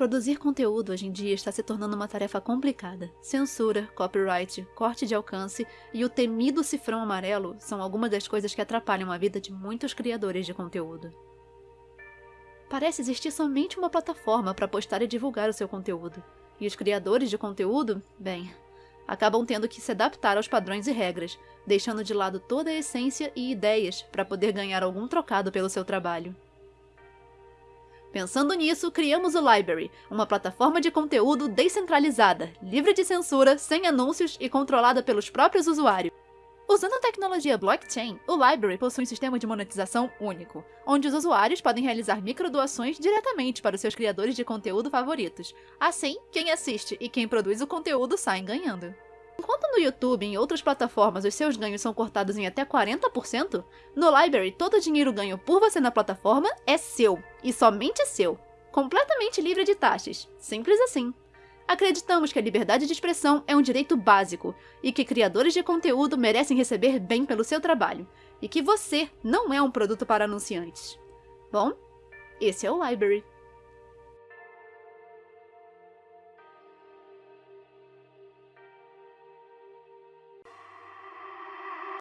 Produzir conteúdo hoje em dia está se tornando uma tarefa complicada. Censura, copyright, corte de alcance e o temido cifrão amarelo são algumas das coisas que atrapalham a vida de muitos criadores de conteúdo. Parece existir somente uma plataforma para postar e divulgar o seu conteúdo, e os criadores de conteúdo, bem, acabam tendo que se adaptar aos padrões e regras, deixando de lado toda a essência e ideias para poder ganhar algum trocado pelo seu trabalho. Pensando nisso, criamos o Library, uma plataforma de conteúdo descentralizada, livre de censura, sem anúncios e controlada pelos próprios usuários. Usando a tecnologia blockchain, o Library possui um sistema de monetização único, onde os usuários podem realizar microdoações diretamente para os seus criadores de conteúdo favoritos. Assim, quem assiste e quem produz o conteúdo saem ganhando. No YouTube e em outras plataformas os seus ganhos são cortados em até 40%, no Library todo o dinheiro ganho por você na plataforma é seu, e somente seu, completamente livre de taxas. Simples assim. Acreditamos que a liberdade de expressão é um direito básico e que criadores de conteúdo merecem receber bem pelo seu trabalho, e que você não é um produto para anunciantes. Bom, esse é o Library.